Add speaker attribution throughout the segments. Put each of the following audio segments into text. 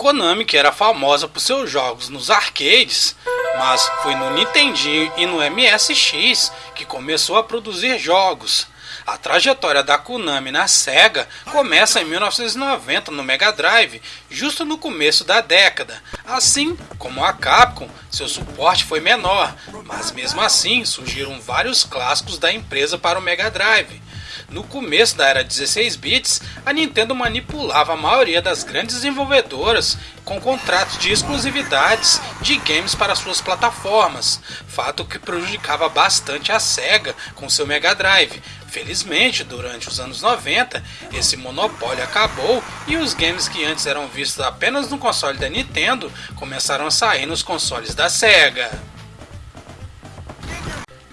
Speaker 1: Konami, que era famosa por seus jogos nos arcades, mas foi no Nintendinho e no MSX que começou a produzir jogos. A trajetória da Konami na Sega começa em 1990 no Mega Drive, justo no começo da década. Assim como a Capcom, seu suporte foi menor, mas mesmo assim surgiram vários clássicos da empresa para o Mega Drive. No começo da era 16 bits, a Nintendo manipulava a maioria das grandes desenvolvedoras com contratos de exclusividades de games para suas plataformas, fato que prejudicava bastante a Sega com seu Mega Drive. Felizmente, durante os anos 90, esse monopólio acabou e os games que antes eram vistos apenas no console da Nintendo começaram a sair nos consoles da Sega.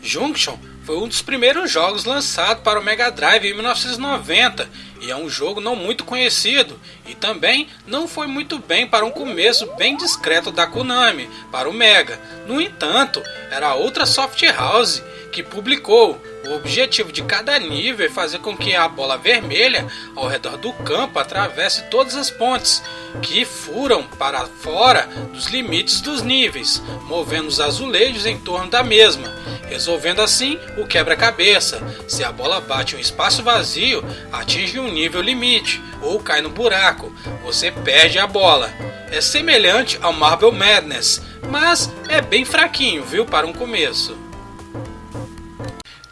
Speaker 1: Junction foi um dos primeiros jogos lançados para o Mega Drive em 1990 e é um jogo não muito conhecido e também não foi muito bem para um começo bem discreto da Konami para o Mega. No entanto, era outra soft house que publicou. O objetivo de cada nível é fazer com que a bola vermelha ao redor do campo atravesse todas as pontes que furam para fora dos limites dos níveis, movendo os azulejos em torno da mesma resolvendo assim o quebra-cabeça. Se a bola bate um espaço vazio, atinge um nível limite ou cai no buraco, você perde a bola. É semelhante ao Marble Madness, mas é bem fraquinho, viu, para um começo.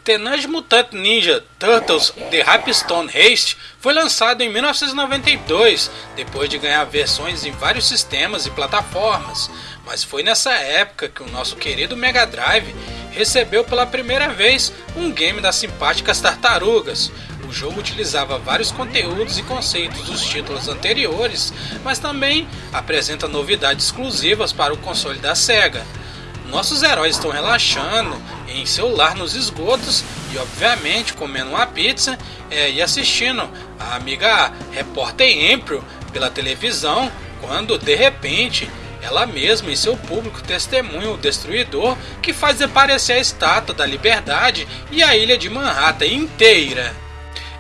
Speaker 1: Teenage Mutant Ninja Turtles The Hypestone Haste foi lançado em 1992, depois de ganhar versões em vários sistemas e plataformas. Mas foi nessa época que o nosso querido Mega Drive recebeu pela primeira vez um game das simpáticas tartarugas. O jogo utilizava vários conteúdos e conceitos dos títulos anteriores, mas também apresenta novidades exclusivas para o console da Sega. Nossos heróis estão relaxando em seu lar nos esgotos e, obviamente, comendo uma pizza é, e assistindo a amiga repórter Empryo pela televisão, quando de repente ela mesma e seu público testemunham o destruidor que faz desaparecer a estátua da liberdade e a ilha de Manhattan inteira.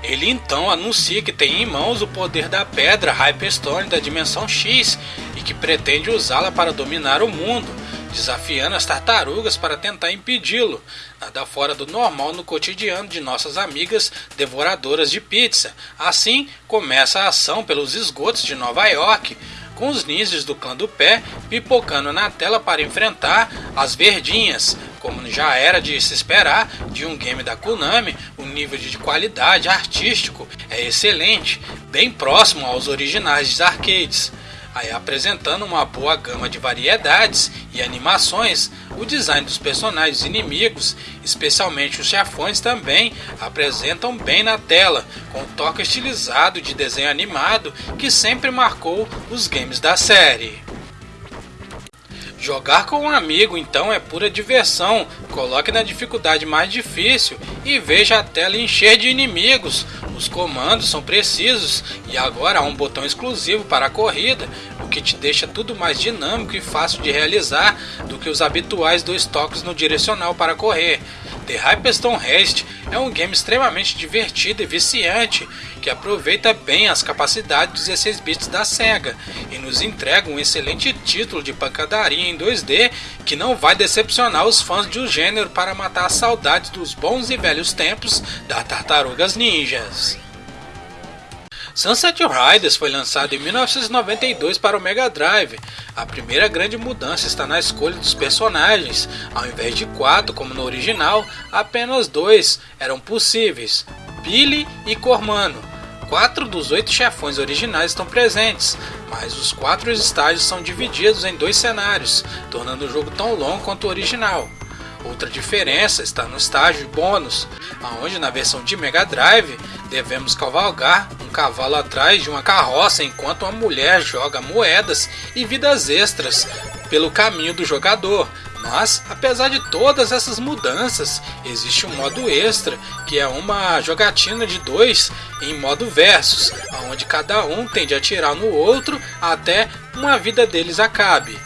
Speaker 1: Ele então anuncia que tem em mãos o poder da pedra Hyperstone da dimensão X e que pretende usá-la para dominar o mundo, desafiando as tartarugas para tentar impedi-lo. Nada fora do normal no cotidiano de nossas amigas devoradoras de pizza. Assim começa a ação pelos esgotos de Nova York com os ninjas do clã do pé pipocando na tela para enfrentar as verdinhas. Como já era de se esperar de um game da Konami, o nível de qualidade artístico é excelente, bem próximo aos originais dos arcades aí apresentando uma boa gama de variedades e animações, o design dos personagens inimigos, especialmente os chefões, também apresentam bem na tela, com o toque estilizado de desenho animado que sempre marcou os games da série. Jogar com um amigo então é pura diversão. Coloque na dificuldade mais difícil e veja a tela encher de inimigos. Os comandos são precisos e agora há um botão exclusivo para a corrida, o que te deixa tudo mais dinâmico e fácil de realizar do que os habituais dois toques no direcional para correr. The Hyperstone Haste é um game extremamente divertido e viciante que aproveita bem as capacidades dos 16 bits da SEGA e nos entrega um excelente título de pancadaria em 2D que não vai decepcionar os fãs do gênero para matar a saudade dos bons e velhos tempos das Tartarugas Ninjas. Sunset Riders foi lançado em 1992 para o Mega Drive. A primeira grande mudança está na escolha dos personagens. Ao invés de quatro, como no original, apenas dois eram possíveis: Billy e Cormano. Quatro dos oito chefões originais estão presentes, mas os quatro estágios são divididos em dois cenários, tornando o jogo tão longo quanto o original. Outra diferença está no estágio bônus, onde na versão de Mega Drive devemos cavalgar um cavalo atrás de uma carroça enquanto uma mulher joga moedas e vidas extras pelo caminho do jogador. Mas, apesar de todas essas mudanças, existe um modo extra, que é uma jogatina de dois em modo versus, onde cada um tende a atirar no outro até uma vida deles acabe.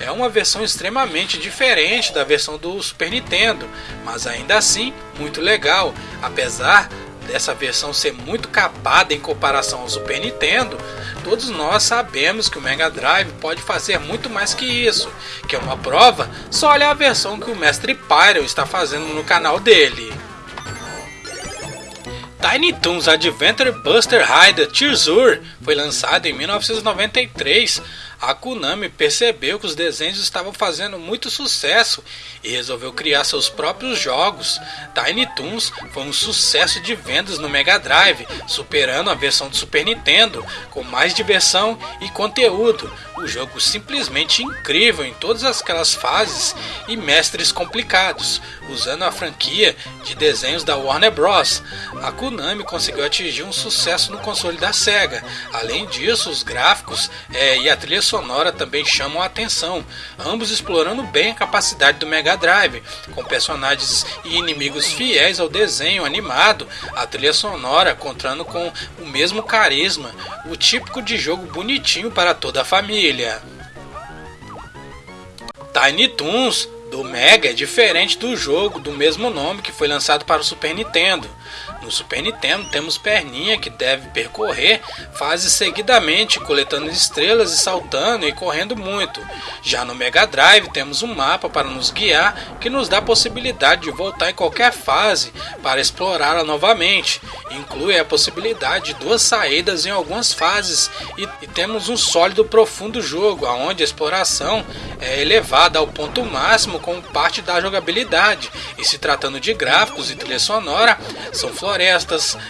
Speaker 1: É uma versão extremamente diferente da versão do Super Nintendo, mas ainda assim muito legal, apesar dessa versão ser muito capada em comparação ao Super Nintendo, todos nós sabemos que o Mega Drive pode fazer muito mais que isso. Que é uma prova, só olha a versão que o Mestre Pyro está fazendo no canal dele. Tiny Toons Adventure Buster Rider Tearsur foi lançado em 1993 a Konami percebeu que os desenhos estavam fazendo muito sucesso e resolveu criar seus próprios jogos. Tiny Toons foi um sucesso de vendas no Mega Drive, superando a versão do Super Nintendo, com mais diversão e conteúdo. O jogo simplesmente incrível em todas aquelas fases e mestres complicados, usando a franquia de desenhos da Warner Bros. A Konami conseguiu atingir um sucesso no console da Sega. Além disso, os gráficos é, e a trilha sonora também chamam a atenção, ambos explorando bem a capacidade do Mega Drive, com personagens e inimigos fiéis ao desenho animado, a trilha sonora contando com o mesmo carisma, o típico de jogo bonitinho para toda a família. Tiny Toons do Mega é diferente do jogo do mesmo nome que foi lançado para o Super Nintendo. No Super Nintendo temos perninha que deve percorrer fases seguidamente, coletando estrelas e saltando e correndo muito. Já no Mega Drive temos um mapa para nos guiar que nos dá a possibilidade de voltar em qualquer fase para explorá-la novamente. Inclui a possibilidade de duas saídas em algumas fases e, e temos um sólido profundo jogo, onde a exploração é elevada ao ponto máximo como parte da jogabilidade. E se tratando de gráficos e trilha sonora, são florestas,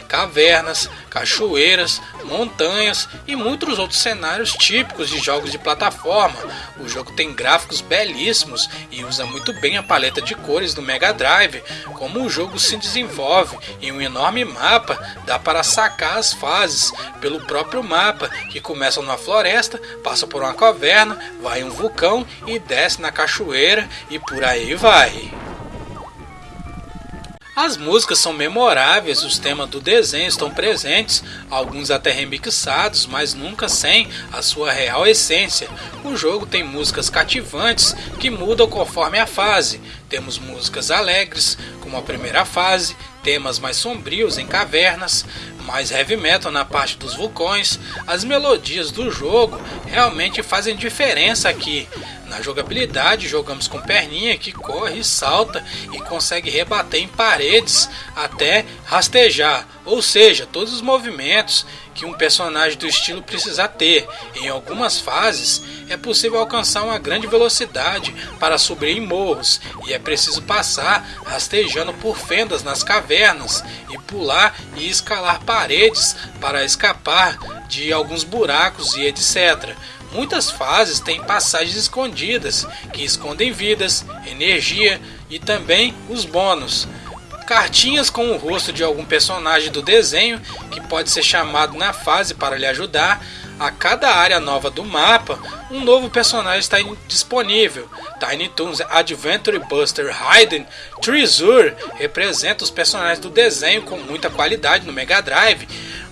Speaker 1: cavernas, cachoeiras, montanhas e muitos outros cenários típicos de jogos de plataforma. O jogo tem gráficos belíssimos e usa muito bem a paleta de cores do Mega Drive. Como o jogo se desenvolve em um enorme mapa, dá para sacar as fases pelo próprio mapa, que começa numa floresta, passa por uma caverna, vai em um vulcão e desce na cachoeira e por aí vai. As músicas são memoráveis, os temas do desenho estão presentes, alguns até remixados, mas nunca sem a sua real essência. O jogo tem músicas cativantes que mudam conforme a fase. Temos músicas alegres, como a primeira fase, temas mais sombrios em cavernas, mais heavy metal na parte dos vulcões. As melodias do jogo realmente fazem diferença aqui. Na jogabilidade, jogamos com perninha que corre, salta e consegue rebater em paredes até rastejar, ou seja, todos os movimentos que um personagem do estilo precisa ter. Em algumas fases, é possível alcançar uma grande velocidade para subir em morros e é preciso passar rastejando por fendas nas cavernas e pular e escalar paredes para escapar de alguns buracos e etc. Muitas fases têm passagens escondidas que escondem vidas, energia e também os bônus. Cartinhas com o rosto de algum personagem do desenho que pode ser chamado na fase para lhe ajudar. A cada área nova do mapa, um novo personagem está disponível. Tiny Toons Adventure Buster Hayden Treasure representa os personagens do desenho com muita qualidade no Mega Drive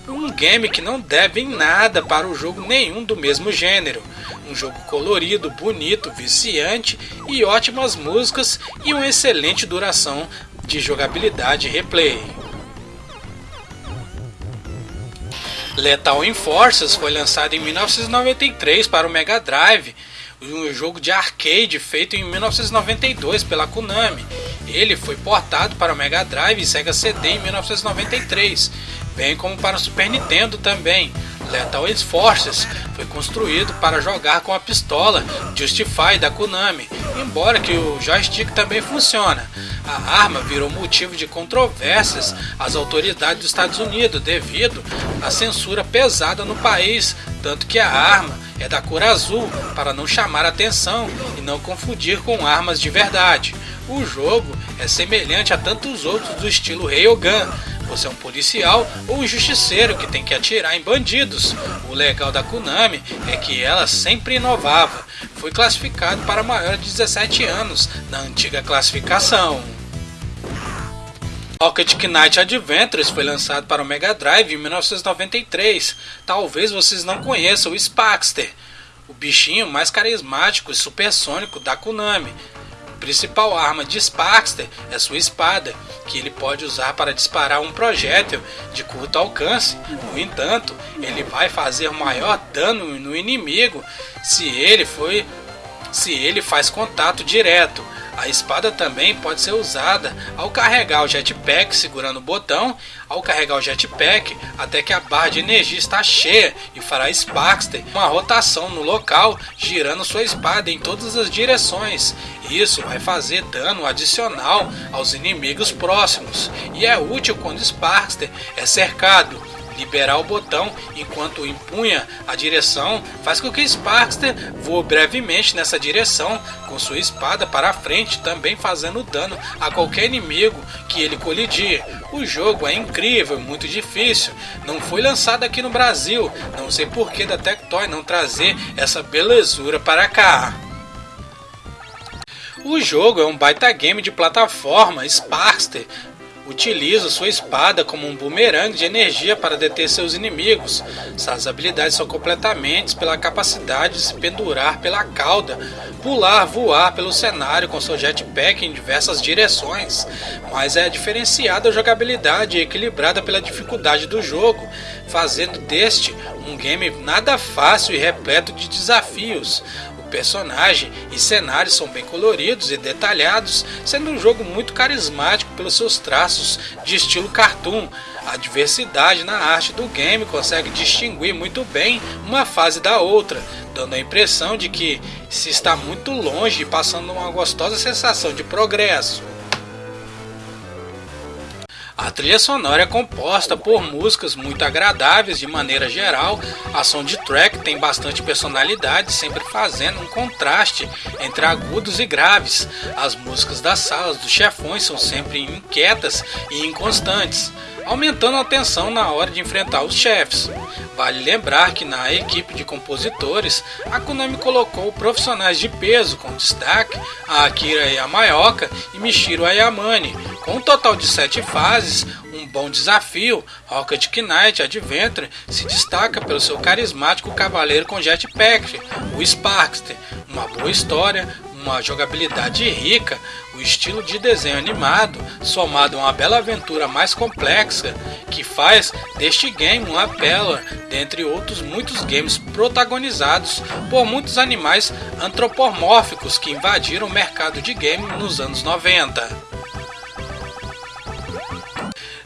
Speaker 1: um game que não deve em nada para o jogo nenhum do mesmo gênero. Um jogo colorido, bonito, viciante e ótimas músicas e uma excelente duração de jogabilidade e replay. Lethal Enforcers foi lançado em 1993 para o Mega Drive, um jogo de arcade feito em 1992 pela Konami. Ele foi portado para o Mega Drive e Sega CD em 1993 bem como para o Super Nintendo também. Lethal Forces foi construído para jogar com a pistola Justify da Konami, embora que o joystick também funciona. A arma virou motivo de controvérsias às autoridades dos Estados Unidos devido à censura pesada no país, tanto que a arma é da cor azul para não chamar atenção e não confundir com armas de verdade. O jogo é semelhante a tantos outros do estilo Railgun, você é um policial ou um justiceiro que tem que atirar em bandidos. O legal da Konami é que ela sempre inovava. Foi classificado para maior de 17 anos na antiga classificação. Rocket Knight Adventures foi lançado para o Mega Drive em 1993. Talvez vocês não conheçam o Spaxter, o bichinho mais carismático e supersônico da Konami. Principal arma de Sparkster é sua espada, que ele pode usar para disparar um projétil de curto alcance. No entanto, ele vai fazer maior dano no inimigo se ele foi se ele faz contato direto. A espada também pode ser usada ao carregar o jetpack segurando o botão, ao carregar o jetpack até que a barra de energia está cheia e fará Sparkster uma rotação no local, girando sua espada em todas as direções. Isso vai fazer dano adicional aos inimigos próximos. E é útil quando Sparkster é cercado liberar o botão enquanto empunha a direção faz com que Sparkster voe brevemente nessa direção com sua espada para a frente, também fazendo dano a qualquer inimigo que ele colidir. O jogo é incrível, muito difícil. Não foi lançado aqui no Brasil, não sei por que da Tectoy não trazer essa belezura para cá. O jogo é um baita game de plataforma, Sparkster, utiliza sua espada como um bumerangue de energia para deter seus inimigos. Suas habilidades são completamente pela capacidade de se pendurar pela cauda, pular, voar pelo cenário com seu jetpack em diversas direções, mas é diferenciada a jogabilidade equilibrada pela dificuldade do jogo, fazendo deste um game nada fácil e repleto de desafios personagem e cenários são bem coloridos e detalhados, sendo um jogo muito carismático pelos seus traços de estilo cartoon. A diversidade na arte do game consegue distinguir muito bem uma fase da outra, dando a impressão de que se está muito longe e passando uma gostosa sensação de progresso. A trilha sonora é composta por músicas muito agradáveis de maneira geral. A soundtrack tem bastante personalidade, sempre fazendo um contraste entre agudos e graves. As músicas das salas dos chefões são sempre inquietas e inconstantes aumentando a tensão na hora de enfrentar os chefes. Vale lembrar que na equipe de compositores, a Konami colocou profissionais de peso, com destaque a Akira Yamaoka e Michiro Ayamane. Com um total de sete fases, um bom desafio, Rocket Knight Adventure se destaca pelo seu carismático cavaleiro com jetpack, o Sparkster, uma boa história, uma jogabilidade rica, o estilo de desenho animado, somado a uma bela aventura mais complexa, que faz deste game uma pérola dentre outros muitos games protagonizados por muitos animais antropomórficos que invadiram o mercado de game nos anos 90.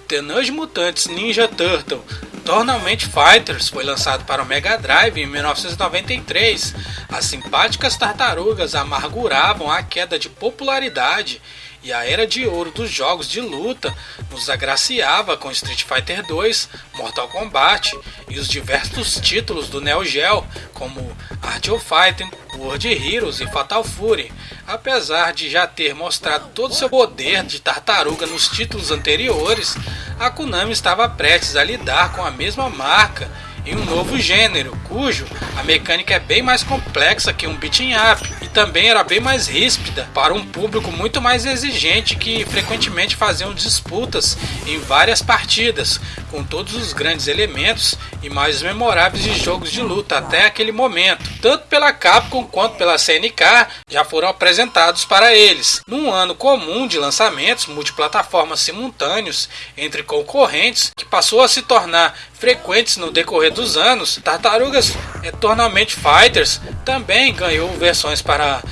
Speaker 1: Teenage Mutantes Ninja Turtle Tournament Fighters foi lançado para o Mega Drive em 1993. As simpáticas tartarugas amarguravam a queda de popularidade e a era de ouro dos jogos de luta nos agraciava com Street Fighter 2, Mortal Kombat e os diversos títulos do Neo Geo, como Art of Fighting, World Heroes e Fatal Fury. Apesar de já ter mostrado todo seu poder de tartaruga nos títulos anteriores, a Konami estava prestes a lidar com a mesma marca em um novo gênero, cujo a mecânica é bem mais complexa que um beat'em up e também era bem mais ríspida para um público muito mais exigente que frequentemente faziam disputas em várias partidas, com todos os grandes elementos e mais memoráveis de jogos de luta até aquele momento. Tanto pela Capcom quanto pela CNK já foram apresentados para eles. Num ano comum de lançamentos multiplataformas simultâneos entre concorrentes, que passou a se tornar frequentes no decorrer dos anos, Tartarugas Tournament Fighters também ganhou versões para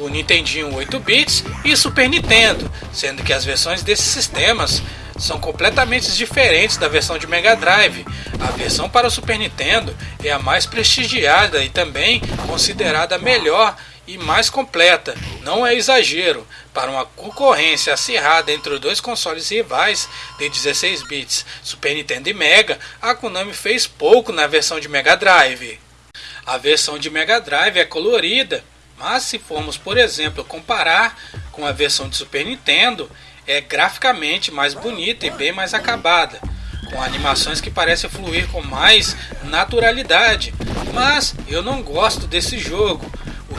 Speaker 1: o Nintendinho 8 bits e Super Nintendo, sendo que as versões desses sistemas são completamente diferentes da versão de Mega Drive. A versão para o Super Nintendo é a mais prestigiada e também considerada melhor e mais completa. Não é exagero. Para uma concorrência acirrada entre os dois consoles rivais de 16 bits, Super Nintendo e Mega, a Konami fez pouco na versão de Mega Drive. A versão de Mega Drive é colorida, mas se formos, por exemplo, comparar com a versão de Super Nintendo, é graficamente mais bonita e bem mais acabada, com animações que parecem fluir com mais naturalidade. Mas eu não gosto desse jogo.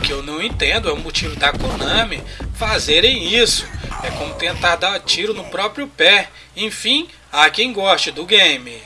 Speaker 1: Que eu não entendo é o motivo da Konami fazerem isso. É como tentar dar tiro no próprio pé. Enfim, há quem goste do game.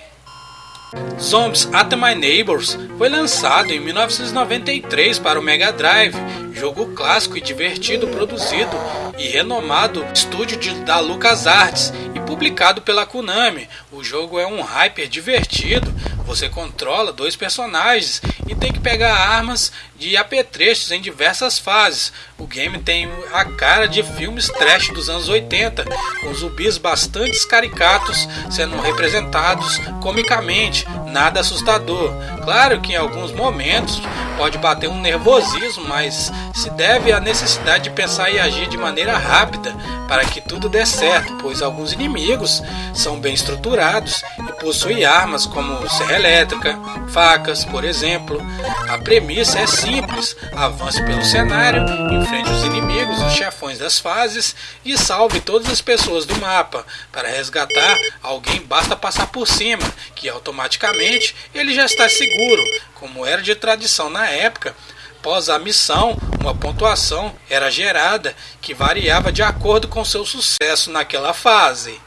Speaker 1: Zombies at My Neighbors foi lançado em 1993 para o Mega Drive, jogo clássico e divertido produzido e renomado estúdio de, da LucasArts e publicado pela Konami. O jogo é um hyper divertido, você controla dois personagens e tem que pegar armas de apetrechos em diversas fases. O game tem a cara de filmes trash dos anos 80, com zumbis bastante caricatos sendo representados comicamente, nada assustador. Claro que em alguns momentos pode bater um nervosismo, mas se deve à necessidade de pensar e agir de maneira rápida para que tudo dê certo, pois alguns inimigos são bem estruturados e possuem armas como serra elétrica, facas, por exemplo. A premissa é simples: avance pelo cenário, enfrente os inimigos, os chefões das fases e salve todas as pessoas do mapa. Para resgatar alguém, basta passar por cima, que automaticamente ele já está seguro, como era de tradição na época. Após a missão, uma pontuação era gerada que variava de acordo com seu sucesso naquela fase.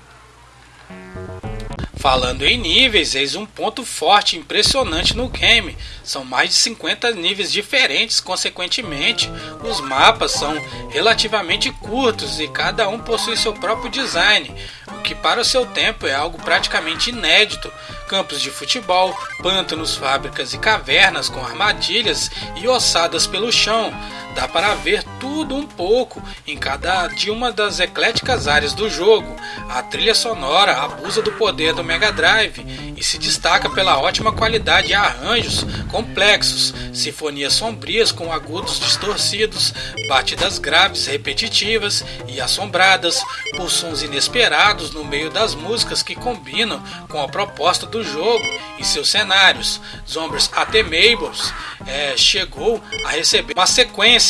Speaker 1: Falando em níveis, eis um ponto forte e impressionante no game. São mais de 50 níveis diferentes, consequentemente, os mapas são relativamente curtos e cada um possui seu próprio design, o que para o seu tempo é algo praticamente inédito. Campos de futebol, pântanos, fábricas e cavernas com armadilhas e ossadas pelo chão, Dá para ver tudo um pouco em cada de uma das ecléticas áreas do jogo. A trilha sonora abusa do poder do Mega Drive e se destaca pela ótima qualidade e arranjos complexos, sinfonias sombrias com agudos distorcidos, batidas graves repetitivas e assombradas, por sons inesperados no meio das músicas que combinam com a proposta do jogo e seus cenários. Zombies até Mabels é, chegou a receber uma sequência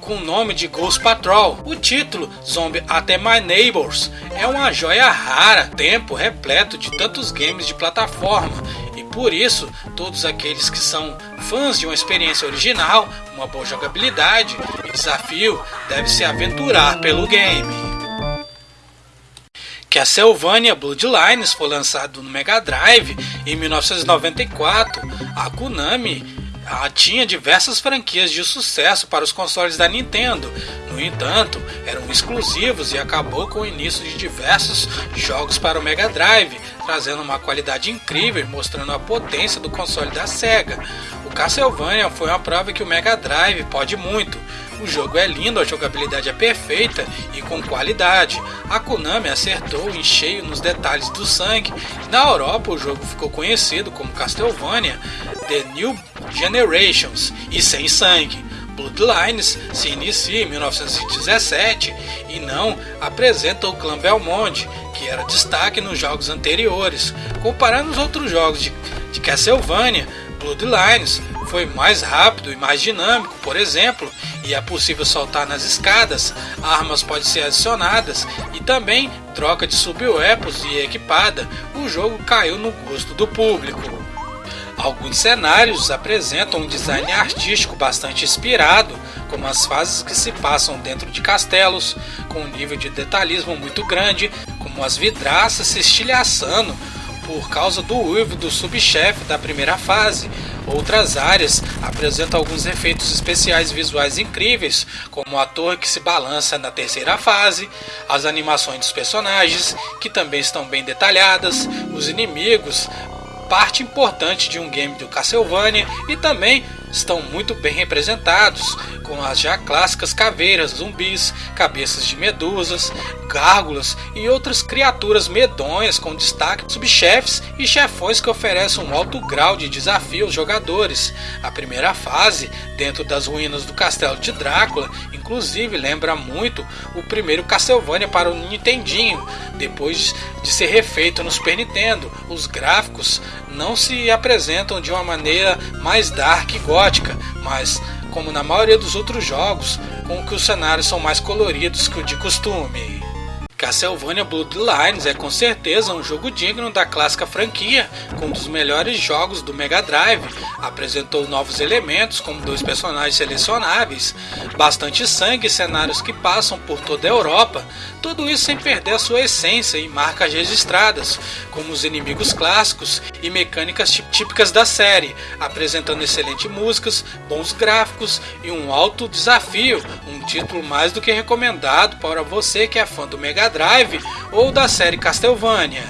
Speaker 1: com o nome de Ghost Patrol. O título, Zombie Até My Neighbors, é uma joia rara, tempo repleto de tantos games de plataforma, e por isso todos aqueles que são fãs de uma experiência original, uma boa jogabilidade e desafio devem se aventurar pelo game. Castlevania Bloodlines foi lançado no Mega Drive em 1994. A Konami tinha diversas franquias de sucesso para os consoles da Nintendo. No entanto, eram exclusivos e acabou com o início de diversos jogos para o Mega Drive, trazendo uma qualidade incrível, mostrando a potência do console da Sega. O Castlevania foi uma prova que o Mega Drive pode muito. O jogo é lindo, a jogabilidade é perfeita e com qualidade. A Konami acertou em cheio nos detalhes do sangue. Na Europa, o jogo ficou conhecido como Castlevania The New Generations e Sem Sangue. Bloodlines se inicia em 1917 e não apresenta o clã Belmont, que era destaque nos jogos anteriores. Comparando os outros jogos de, de Castlevania, Bloodlines foi mais rápido e mais dinâmico, por exemplo, e é possível saltar nas escadas, armas podem ser adicionadas e também troca de sub-weapons e equipada. O jogo caiu no gosto do público. Alguns cenários apresentam um design artístico bastante inspirado, como as fases que se passam dentro de castelos, com um nível de detalhismo muito grande, como as vidraças se estilhaçando por causa do uivo do subchefe da primeira fase. Outras áreas apresentam alguns efeitos especiais visuais incríveis, como a torre que se balança na terceira fase, as animações dos personagens, que também estão bem detalhadas, os inimigos parte importante de um game do Castlevania e também estão muito bem representados, com as já clássicas caveiras, zumbis, cabeças de medusas, gárgulas e outras criaturas medonhas com destaque subchefes e chefões que oferecem um alto grau de desafio aos jogadores. A primeira fase, dentro das ruínas do castelo de Drácula, inclusive lembra muito o primeiro Castlevania para o Nintendinho, depois de ser refeito no Super Nintendo. Os gráficos não se apresentam de uma maneira mais dark e gótica, mas como na maioria dos outros jogos, com que os cenários são mais coloridos que o de costume. Castlevania Bloodlines é com certeza um jogo digno da clássica franquia, com um dos melhores jogos do Mega Drive. Apresentou novos elementos, como dois personagens selecionáveis, bastante sangue e cenários que passam por toda a Europa, tudo isso sem perder a sua essência e marcas registradas, como os inimigos clássicos e mecânicas típicas da série, apresentando excelentes músicas, bons gráficos e um alto desafio, um título mais do que recomendado para você que é fã do Mega Drive ou da série Castlevania.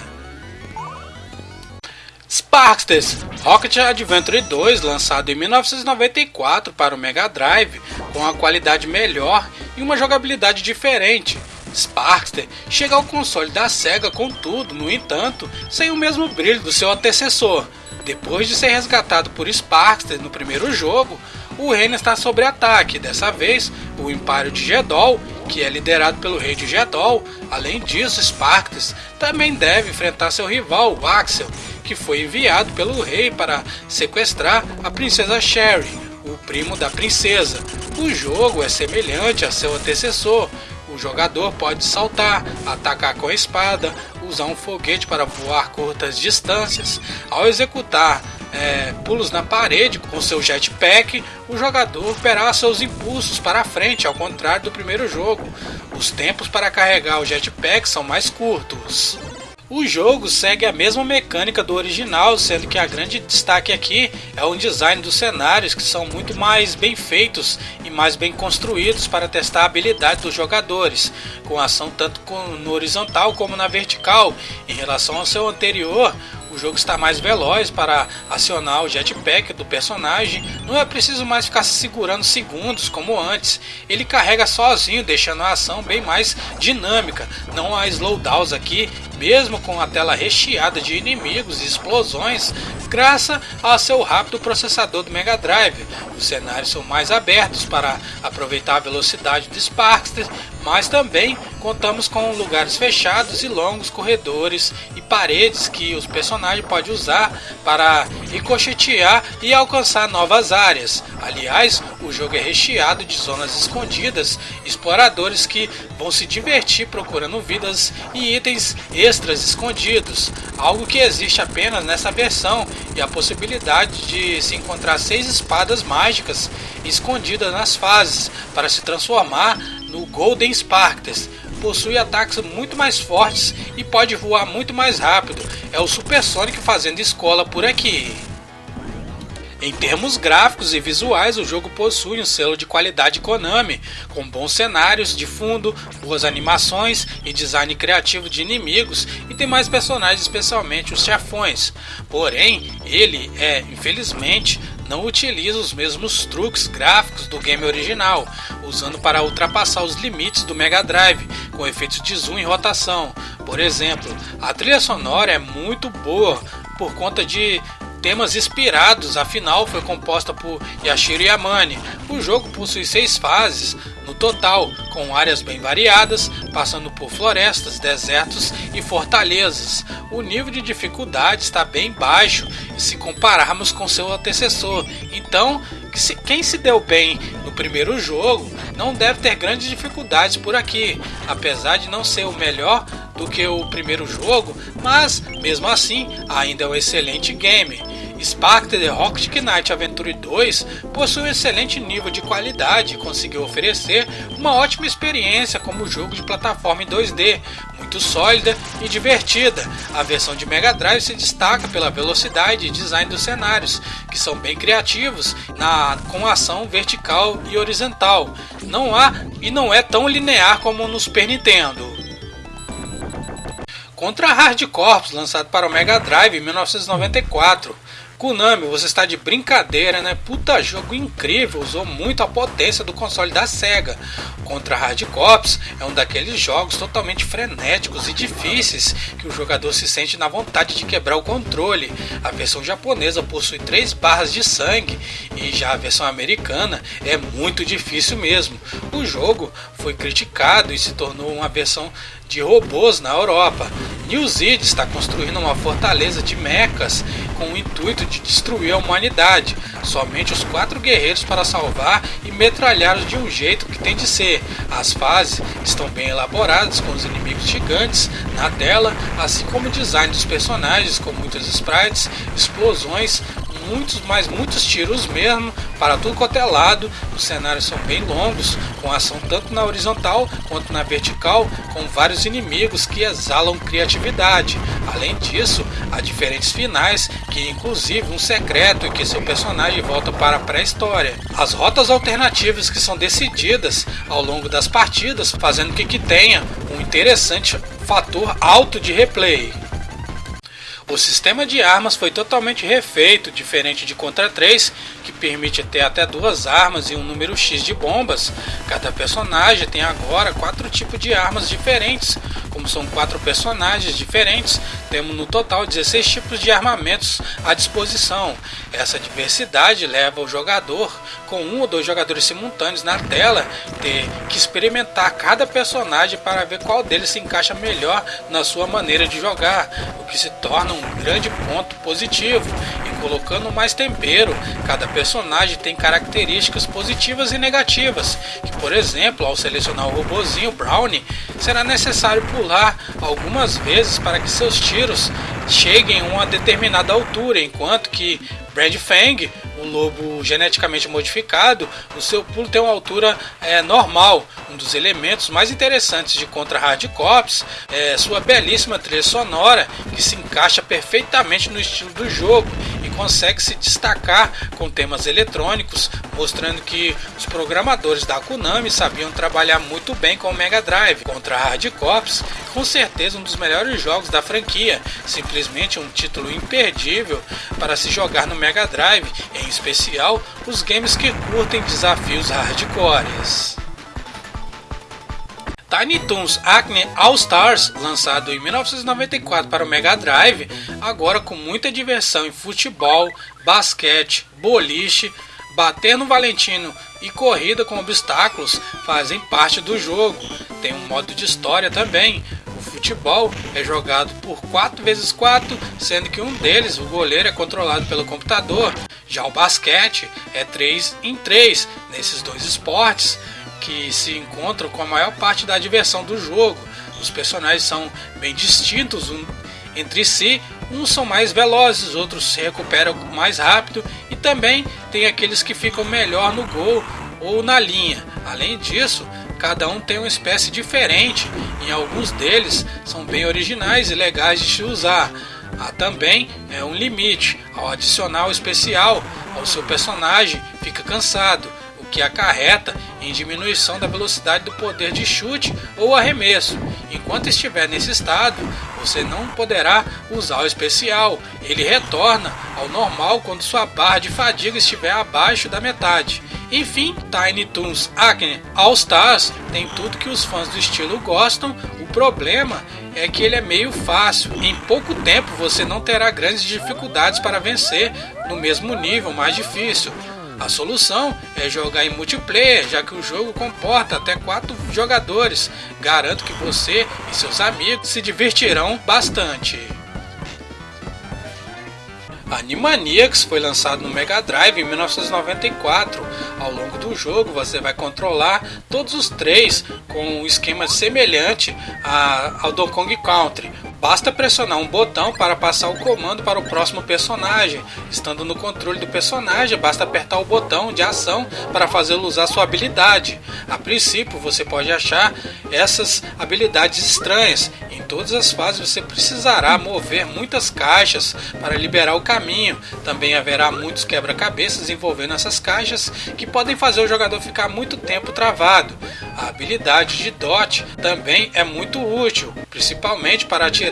Speaker 1: Sparksters Rocket Adventure 2, lançado em 1994 para o Mega Drive, com uma qualidade melhor e uma jogabilidade diferente. Sparkster chega ao console da Sega com tudo, no entanto, sem o mesmo brilho do seu antecessor. Depois de ser resgatado por Sparkster no primeiro jogo, o reino está sob ataque. Dessa vez, o Império de Jedol, que é liderado pelo rei de Jedol. Além disso, Sparks também deve enfrentar seu rival, o Axel, que foi enviado pelo rei para sequestrar a princesa Sherry, o primo da princesa. O jogo é semelhante a seu antecessor. O jogador pode saltar, atacar com a espada, usar um foguete para voar curtas distâncias. Ao executar é, pulos na parede com seu jetpack, o jogador terá seus impulsos para a frente, ao contrário do primeiro jogo. Os tempos para carregar o jetpack são mais curtos. O jogo segue a mesma mecânica do original, sendo que a grande destaque aqui é o design dos cenários, que são muito mais bem feitos e mais bem construídos para testar a habilidade dos jogadores, com ação tanto no horizontal como na vertical. Em relação ao seu anterior, jogo está mais veloz para acionar o jetpack do personagem, não é preciso mais ficar se segurando segundos como antes. Ele carrega sozinho, deixando a ação bem mais dinâmica. Não há slowdowns aqui, mesmo com a tela recheada de inimigos e explosões, graças ao seu rápido processador do Mega Drive. Os cenários são mais abertos para aproveitar a velocidade do Sparkster, mas também contamos com lugares fechados e longos corredores e paredes que os personagens podem usar para ricochetear e alcançar novas áreas. Aliás, o jogo é recheado de zonas escondidas, exploradores que vão se divertir procurando vidas e itens extras escondidos, algo que existe apenas nessa versão, e a possibilidade de se encontrar seis espadas mágicas escondidas nas fases para se transformar no Golden Sparks. Possui ataques muito mais fortes e pode voar muito mais rápido. É o Super Sonic fazendo escola por aqui. Em termos gráficos e visuais, o jogo possui um selo de qualidade Konami, com bons cenários de fundo, boas animações e design criativo de inimigos e tem mais personagens, especialmente os chefões. Porém, ele é, infelizmente, não utiliza os mesmos truques gráficos do game original, usando para ultrapassar os limites do Mega Drive, com efeitos de zoom e rotação. Por exemplo, a trilha sonora é muito boa por conta de temas inspirados, afinal foi composta por Yashiro Yamane. O jogo possui seis fases no total, com áreas bem variadas, passando por florestas, desertos e fortalezas. O nível de dificuldade está bem baixo se compararmos com seu antecessor, então quem se deu bem no primeiro jogo não deve ter grandes dificuldades por aqui, apesar de não ser o melhor do que o primeiro jogo, mas mesmo assim ainda é um excelente game. Spectre The Rocket Knight Adventure 2 possui um excelente nível de qualidade e conseguiu oferecer uma ótima experiência como jogo de plataforma em 2D, muito sólida e divertida. A versão de Mega Drive se destaca pela velocidade e design dos cenários, que são bem criativos na, com ação vertical e horizontal. Não há e não é tão linear como no Super Nintendo. Contra Hard Corps, lançado para o Mega Drive em 1994. Konami, você está de brincadeira, né? Puta jogo incrível, usou muito a potência do console da Sega. Contra Hard Corps é um daqueles jogos totalmente frenéticos e difíceis que o jogador se sente na vontade de quebrar o controle. A versão japonesa possui três barras de sangue e já a versão americana é muito difícil mesmo. O jogo foi criticado e se tornou uma versão de robôs na Europa. New Zealand está construindo uma fortaleza de mechas com o intuito de destruir a humanidade. Somente os quatro guerreiros para salvar e metralhá-los de um jeito que tem de ser. As fases estão bem elaboradas com os inimigos gigantes na tela, assim como o design dos personagens com muitos sprites, explosões, muitos, mas muitos tiros mesmo, para tudo quanto é lado. Os cenários são bem longos, com ação tanto na horizontal quanto na vertical, com vários inimigos que exalam criatividade. Além disso, há diferentes finais, que inclusive um secreto em que seu personagem volta para a pré-história. As rotas alternativas que são decididas ao longo das partidas, fazendo com que tenha um interessante fator alto de replay. O sistema de armas foi totalmente refeito, diferente de Contra 3, que permite ter até duas armas e um número X de bombas. Cada personagem tem agora quatro tipos de armas diferentes. Como são quatro personagens diferentes, temos no total 16 tipos de armamentos à disposição. Essa diversidade leva o jogador, com um ou dois jogadores simultâneos na tela, ter que experimentar cada personagem para ver qual deles se encaixa melhor na sua maneira de jogar, o que se torna um grande ponto positivo. E colocando mais tempero, cada personagem tem características positivas e negativas, que por exemplo, ao selecionar o robozinho Brownie, será necessário pular algumas vezes para que seus tiros cheguem a uma determinada altura, enquanto que Brad Fang, o lobo geneticamente modificado, o seu pulo tem uma altura é, normal. Um dos elementos mais interessantes de Contra Hard Corps é sua belíssima trilha sonora, que se encaixa perfeitamente no estilo do jogo consegue se destacar com temas eletrônicos, mostrando que os programadores da Konami sabiam trabalhar muito bem com o Mega Drive. Contra Hard Corps, com certeza um dos melhores jogos da franquia, simplesmente um título imperdível para se jogar no Mega Drive, em especial os games que curtem desafios hardcores. Tiny Toons Acne All Stars, lançado em 1994 para o Mega Drive, agora com muita diversão em futebol, basquete, boliche, bater no Valentino e corrida com obstáculos fazem parte do jogo. Tem um modo de história também. O futebol é jogado por 4 vezes 4, sendo que um deles, o goleiro, é controlado pelo computador. Já o basquete é 3 em 3 nesses dois esportes que se encontram com a maior parte da diversão do jogo. Os personagens são bem distintos um, entre si, uns são mais velozes, outros se recuperam mais rápido e também tem aqueles que ficam melhor no gol ou na linha. Além disso, cada um tem uma espécie diferente e alguns deles são bem originais e legais de se usar. Há também é um limite ao adicional especial ao seu personagem fica cansado que acarreta em diminuição da velocidade do poder de chute ou arremesso. Enquanto estiver nesse estado, você não poderá usar o especial. Ele retorna ao normal quando sua barra de fadiga estiver abaixo da metade. Enfim, Tiny Toons Acne All Stars tem tudo que os fãs do estilo gostam. O problema é que ele é meio fácil. Em pouco tempo você não terá grandes dificuldades para vencer no mesmo nível mais difícil. A solução é jogar em multiplayer, já que o jogo comporta até 4 jogadores. Garanto que você e seus amigos se divertirão bastante. Animaniacs foi lançado no Mega Drive em 1994. Ao longo do jogo, você vai controlar todos os três com um esquema semelhante ao Donkey Kong Country. Basta pressionar um botão para passar o comando para o próximo personagem. Estando no controle do personagem, basta apertar o botão de ação para fazê-lo usar sua habilidade. A princípio, você pode achar essas habilidades estranhas. Em todas as fases, você precisará mover muitas caixas para liberar o caminho. Também haverá muitos quebra-cabeças envolvendo essas caixas que podem fazer o jogador ficar muito tempo travado. A habilidade de Dot também é muito útil, principalmente para atirar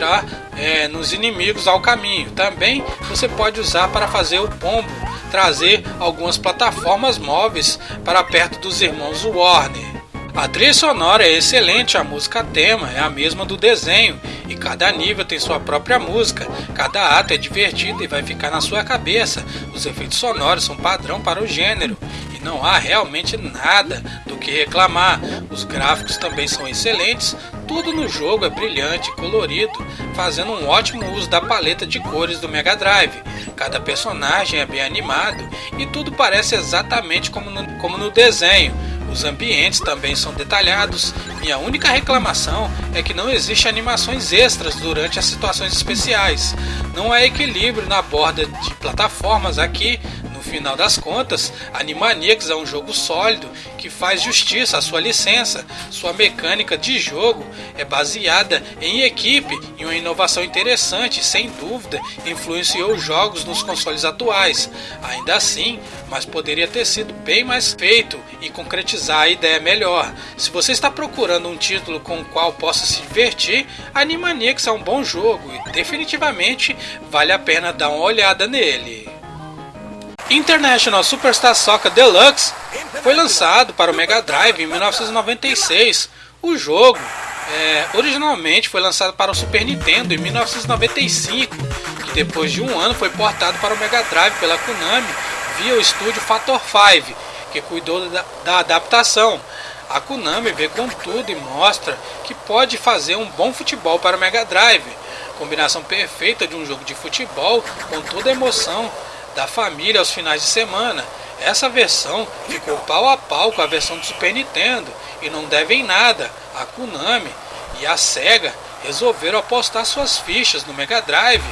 Speaker 1: é, nos inimigos ao caminho. Também você pode usar para fazer o pombo, trazer algumas plataformas móveis para perto dos irmãos Warner. A trilha sonora é excelente, a música tema é a mesma do desenho e cada nível tem sua própria música. Cada ato é divertido e vai ficar na sua cabeça. Os efeitos sonoros são padrão para o gênero não há realmente nada do que reclamar. Os gráficos também são excelentes, Tudo no jogo é brilhante e colorido, fazendo um ótimo uso da paleta de cores do Mega Drive. Cada personagem é bem animado e tudo parece exatamente como no, como no desenho. Os ambientes também são detalhados. Minha única reclamação é que não existe animações extras durante as situações especiais. Não há equilíbrio na borda de plataformas aqui, final das contas, Animaniacs é um jogo sólido que faz justiça à sua licença. Sua mecânica de jogo é baseada em equipe e uma inovação interessante, sem dúvida, influenciou os jogos nos consoles atuais. Ainda assim, mas poderia ter sido bem mais feito e concretizar a ideia melhor. Se você está procurando um título com o qual possa se divertir, Animaniacs é um bom jogo e definitivamente vale a pena dar uma olhada nele. International Superstar Soccer Deluxe foi lançado para o Mega Drive em 1996. O jogo é, originalmente foi lançado para o Super Nintendo em 1995, que depois de um ano foi portado para o Mega Drive pela Konami via o estúdio Factor 5, que cuidou da, da adaptação. A Konami vê com tudo e mostra que pode fazer um bom futebol para o Mega Drive. Combinação perfeita de um jogo de futebol com toda a emoção da família aos finais de semana. Essa versão ficou pau a pau com a versão do Super Nintendo e não devem nada. A Konami e a Sega resolveram apostar suas fichas no Mega Drive.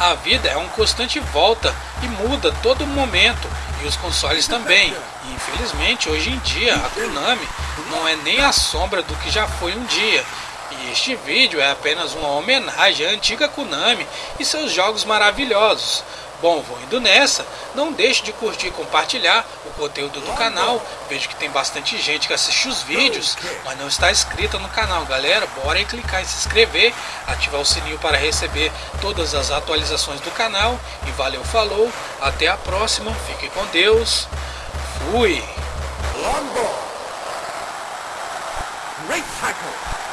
Speaker 1: A vida é uma constante volta e muda todo momento e os consoles também. E infelizmente hoje em dia a Konami não é nem a sombra do que já foi um dia. E este vídeo é apenas uma homenagem à antiga Konami e seus jogos maravilhosos. Bom, vou indo nessa. Não deixe de curtir e compartilhar o conteúdo do canal. Vejo que tem bastante gente que assiste os vídeos, mas não está inscrita no canal. Galera, bora aí clicar em se inscrever, ativar o sininho para receber todas as atualizações do canal. E valeu, falou. Até a próxima. Fique com Deus. Fui. Longboard. Race cycle.